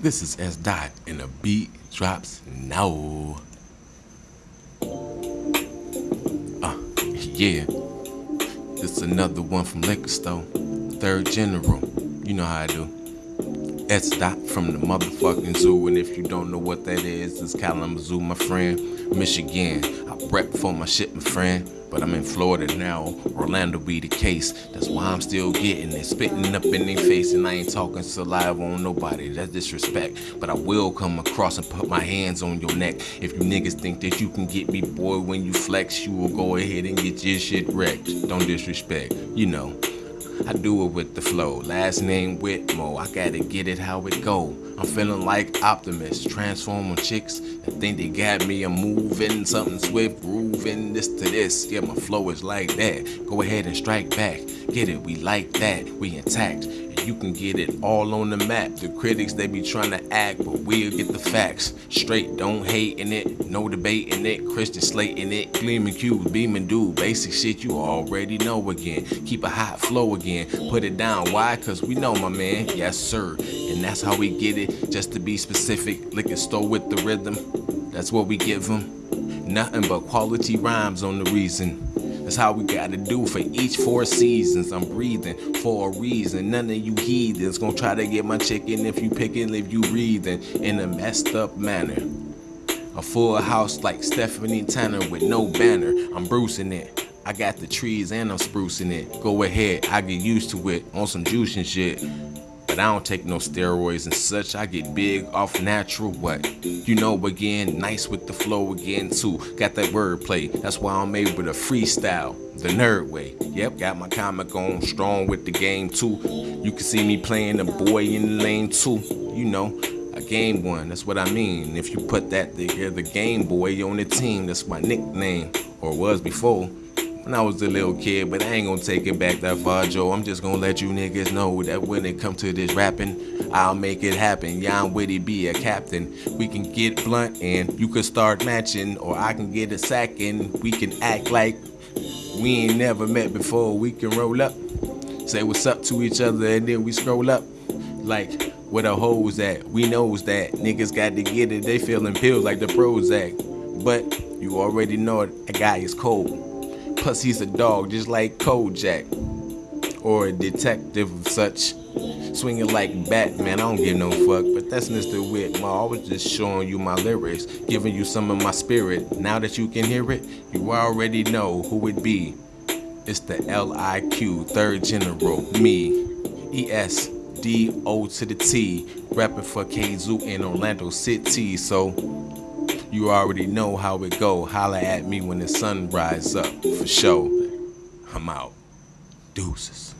This is S Dot, and the beat drops now. Uh, yeah. This is another one from Liquor Store. Third General. You know how I do. S Dot from the motherfucking zoo. And if you don't know what that is, it's Kalamazoo, my friend. Michigan. I rep for my shit, my friend. But I'm in Florida now, Orlando be the case. That's why I'm still getting it, spitting up in their face, and I ain't talking saliva on nobody. That's disrespect. But I will come across and put my hands on your neck. If you niggas think that you can get me, boy, when you flex, you will go ahead and get your shit wrecked. Don't disrespect, you know. I do it with the flow. Last name Whitmo. I gotta get it how it go. I'm feeling like Optimus, transforming chicks I think they got me. I'm moving something swift, grooving this to this. Yeah, my flow is like that. Go ahead and strike back. Get it? We like that. We intact. You can get it all on the map. The critics they be trying to act, but we'll get the facts straight. Don't hate in it, no debate in it. Christian slate in it, gleaming cubes, beaming dude. Basic shit you already know again. Keep a hot flow again. Put it down. Why? Cause we know my man. Yes sir. And that's how we get it. Just to be specific, liquor store with the rhythm. That's what we give them. Nothing but quality rhymes on the reason. That's how we gotta do for each four seasons. I'm breathing for a reason. None of you heathens gonna try to get my chicken if you picking, if you breathing in a messed up manner. A full house like Stephanie Tanner with no banner. I'm bruising it. I got the trees and I'm sprucing it. Go ahead, I get used to it on some juice and shit. I don't take no steroids and such. I get big off natural what? You know again, nice with the flow again too. Got that wordplay. That's why I'm able to freestyle the nerd way. Yep, got my comic on strong with the game too. You can see me playing the boy in the lane too. You know, a game one, that's what I mean. If you put that together, Game Boy on the team, that's my nickname, or was before when I was a little kid, but I ain't gonna take it back that far, Joe. I'm just gonna let you niggas know that when it comes to this rapping, I'll make it happen. Yeah, I'm Witty be a captain. We can get blunt and you can start matching, or I can get a sack and we can act like we ain't never met before. We can roll up, say what's up to each other, and then we scroll up. Like, where the hoes at? We knows that. Niggas got to get it, they feeling pills like the Prozac. But you already know it, a guy is cold. Plus he's a dog, just like Kojak. Or a detective of such. Swinging like Batman, I don't give no fuck. But that's Mr. Whitmore. I was just showing you my lyrics, giving you some of my spirit. Now that you can hear it, you already know who it be. It's the L-I-Q, third general, me. E-S-D-O to the T, rapping for K-Zoo in Orlando City. So you already know how it go. Holla at me when the sun rise up, for sure. I'm out. Deuces.